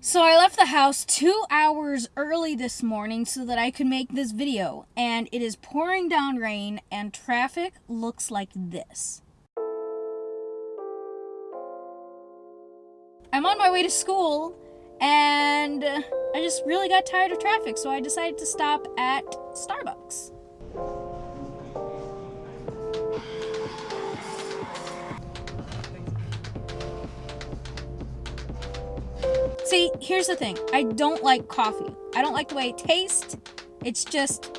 So I left the house two hours early this morning so that I could make this video, and it is pouring down rain, and traffic looks like this. I'm on my way to school, and I just really got tired of traffic, so I decided to stop at Starbucks. See, here's the thing. I don't like coffee. I don't like the way it tastes. It's just,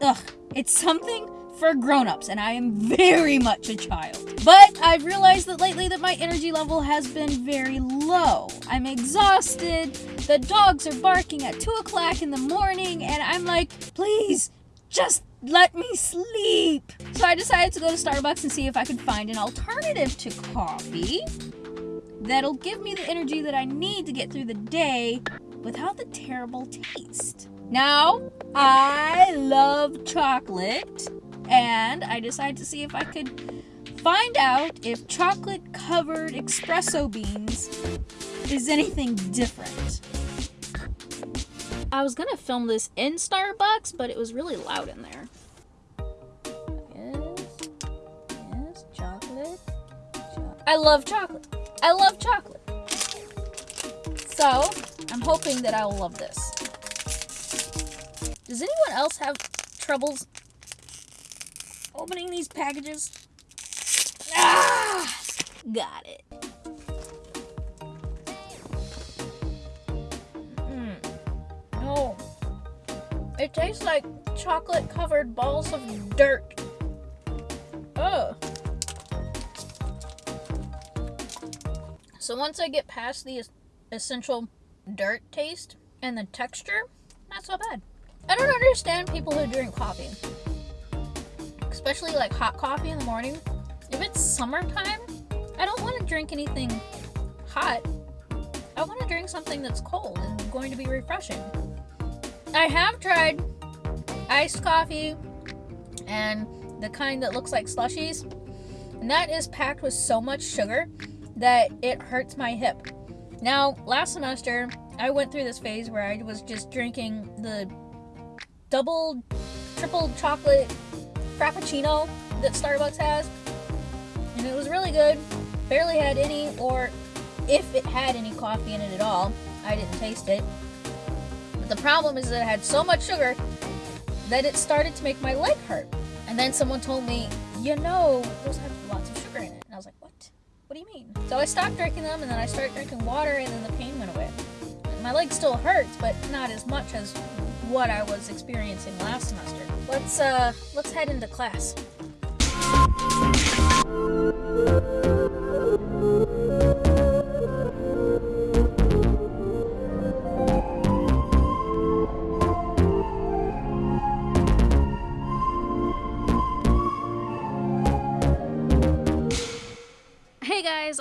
ugh. It's something for grown-ups, and I am very much a child. But I've realized that lately that my energy level has been very low. I'm exhausted. The dogs are barking at 2 o'clock in the morning, and I'm like, please, just let me sleep. So I decided to go to Starbucks and see if I could find an alternative to coffee that'll give me the energy that I need to get through the day without the terrible taste. Now, I love chocolate, and I decided to see if I could find out if chocolate covered espresso beans is anything different. I was gonna film this in Starbucks, but it was really loud in there. Yes, yes, chocolate. Cho I love chocolate. I love chocolate. So, I'm hoping that I will love this. Does anyone else have troubles opening these packages? Ah! Got it. Mm. No. It tastes like chocolate covered balls of dirt. Ugh. So once I get past the essential dirt taste and the texture, not so bad. I don't understand people who drink coffee. Especially like hot coffee in the morning. If it's summertime, I don't want to drink anything hot. I want to drink something that's cold and going to be refreshing. I have tried iced coffee and the kind that looks like slushies. And that is packed with so much sugar that it hurts my hip. Now, last semester, I went through this phase where I was just drinking the double, triple chocolate frappuccino that Starbucks has. And it was really good. Barely had any, or if it had any coffee in it at all, I didn't taste it. But the problem is that it had so much sugar that it started to make my leg hurt. And then someone told me, you know, those have lots of what? Do you mean? So I stopped drinking them and then I started drinking water and then the pain went away. My leg still hurts, but not as much as what I was experiencing last semester. Let's uh let's head into class.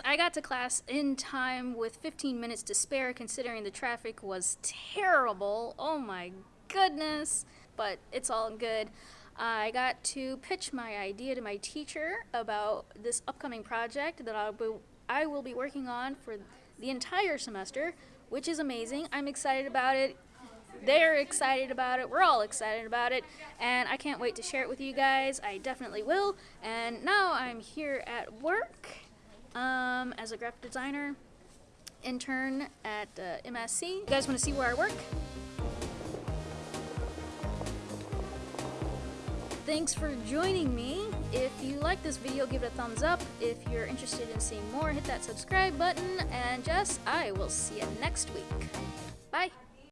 I got to class in time with 15 minutes to spare considering the traffic was terrible. Oh my goodness. But it's all good. I got to pitch my idea to my teacher about this upcoming project that I'll be, I will be working on for the entire semester, which is amazing. I'm excited about it. They're excited about it. We're all excited about it. And I can't wait to share it with you guys. I definitely will. And now I'm here at work um, as a graphic designer intern at uh, MSC. You guys want to see where I work? Thanks for joining me. If you like this video, give it a thumbs up. If you're interested in seeing more, hit that subscribe button. And Jess, I will see you next week.